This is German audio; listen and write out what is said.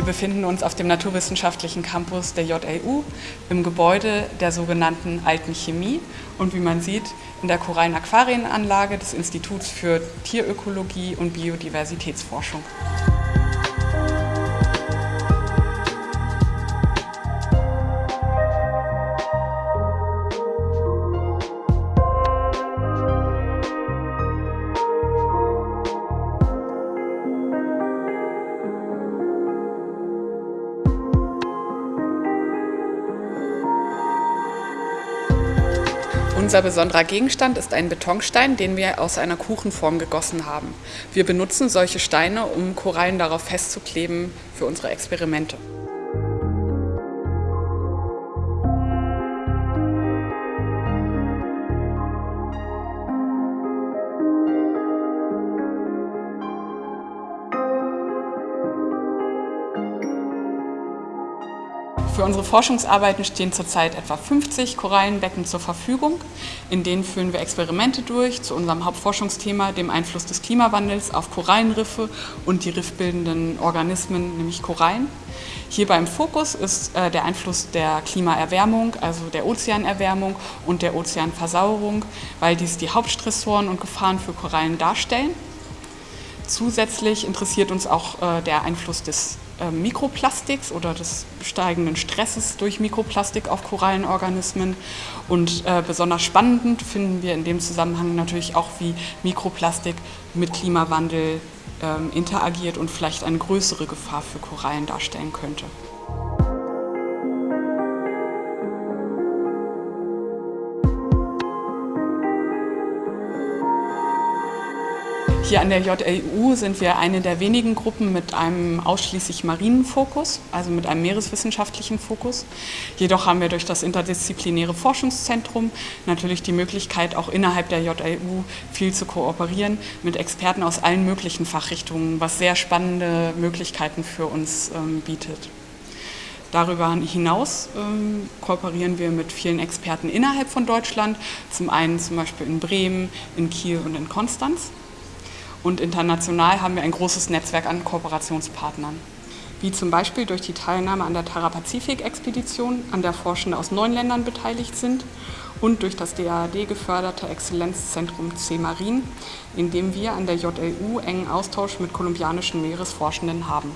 Wir befinden uns auf dem naturwissenschaftlichen Campus der JLU im Gebäude der sogenannten Alten Chemie und wie man sieht in der Korallen-Aquarienanlage des Instituts für Tierökologie und Biodiversitätsforschung. Unser besonderer Gegenstand ist ein Betonstein, den wir aus einer Kuchenform gegossen haben. Wir benutzen solche Steine, um Korallen darauf festzukleben für unsere Experimente. Für unsere Forschungsarbeiten stehen zurzeit etwa 50 Korallenbecken zur Verfügung. In denen führen wir Experimente durch zu unserem Hauptforschungsthema, dem Einfluss des Klimawandels auf Korallenriffe und die riffbildenden Organismen, nämlich Korallen. Hierbei im Fokus ist äh, der Einfluss der Klimaerwärmung, also der Ozeanerwärmung und der Ozeanversauerung, weil dies die Hauptstressoren und Gefahren für Korallen darstellen. Zusätzlich interessiert uns auch äh, der Einfluss des Mikroplastiks oder des steigenden Stresses durch Mikroplastik auf Korallenorganismen. Und äh, besonders spannend finden wir in dem Zusammenhang natürlich auch, wie Mikroplastik mit Klimawandel ähm, interagiert und vielleicht eine größere Gefahr für Korallen darstellen könnte. Hier an der JLU sind wir eine der wenigen Gruppen mit einem ausschließlich marinen Fokus, also mit einem meereswissenschaftlichen Fokus. Jedoch haben wir durch das interdisziplinäre Forschungszentrum natürlich die Möglichkeit, auch innerhalb der JLU viel zu kooperieren mit Experten aus allen möglichen Fachrichtungen, was sehr spannende Möglichkeiten für uns ähm, bietet. Darüber hinaus ähm, kooperieren wir mit vielen Experten innerhalb von Deutschland, zum einen zum Beispiel in Bremen, in Kiel und in Konstanz. Und international haben wir ein großes Netzwerk an Kooperationspartnern, wie zum Beispiel durch die Teilnahme an der Terra-Pazifik-Expedition, an der Forschende aus neun Ländern beteiligt sind und durch das DAAD geförderte Exzellenzzentrum C-Marin, in dem wir an der JLU engen Austausch mit kolumbianischen Meeresforschenden haben.